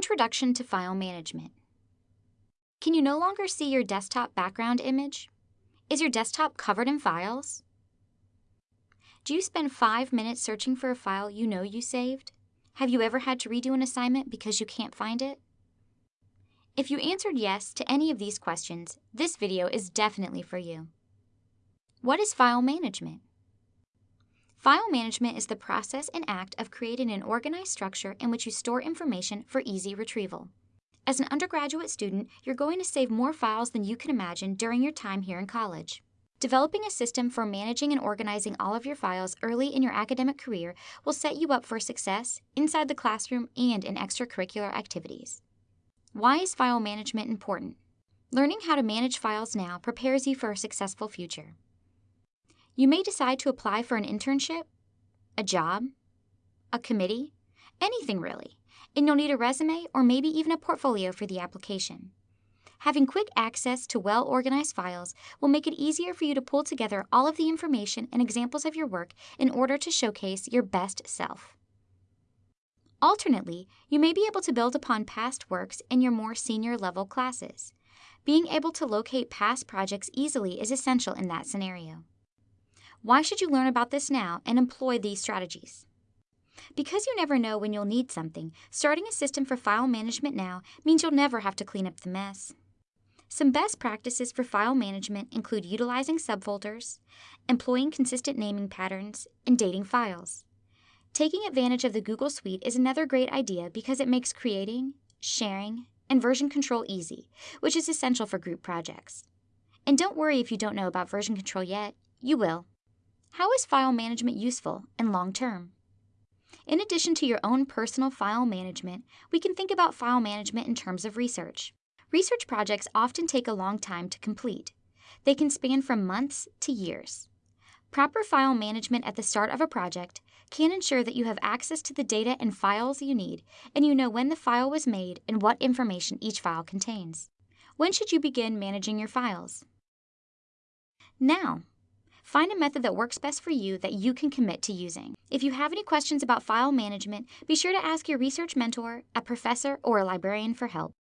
Introduction to File Management. Can you no longer see your desktop background image? Is your desktop covered in files? Do you spend five minutes searching for a file you know you saved? Have you ever had to redo an assignment because you can't find it? If you answered yes to any of these questions, this video is definitely for you. What is file management? File management is the process and act of creating an organized structure in which you store information for easy retrieval. As an undergraduate student, you're going to save more files than you can imagine during your time here in college. Developing a system for managing and organizing all of your files early in your academic career will set you up for success inside the classroom and in extracurricular activities. Why is file management important? Learning how to manage files now prepares you for a successful future. You may decide to apply for an internship, a job, a committee, anything really, and you'll need a resume or maybe even a portfolio for the application. Having quick access to well organized files will make it easier for you to pull together all of the information and examples of your work in order to showcase your best self. Alternately, you may be able to build upon past works in your more senior level classes. Being able to locate past projects easily is essential in that scenario. Why should you learn about this now and employ these strategies? Because you never know when you'll need something, starting a system for file management now means you'll never have to clean up the mess. Some best practices for file management include utilizing subfolders, employing consistent naming patterns, and dating files. Taking advantage of the Google Suite is another great idea because it makes creating, sharing, and version control easy, which is essential for group projects. And don't worry if you don't know about version control yet, you will. How is file management useful and long term? In addition to your own personal file management, we can think about file management in terms of research. Research projects often take a long time to complete. They can span from months to years. Proper file management at the start of a project can ensure that you have access to the data and files you need, and you know when the file was made and what information each file contains. When should you begin managing your files? Now. Find a method that works best for you that you can commit to using. If you have any questions about file management, be sure to ask your research mentor, a professor, or a librarian for help.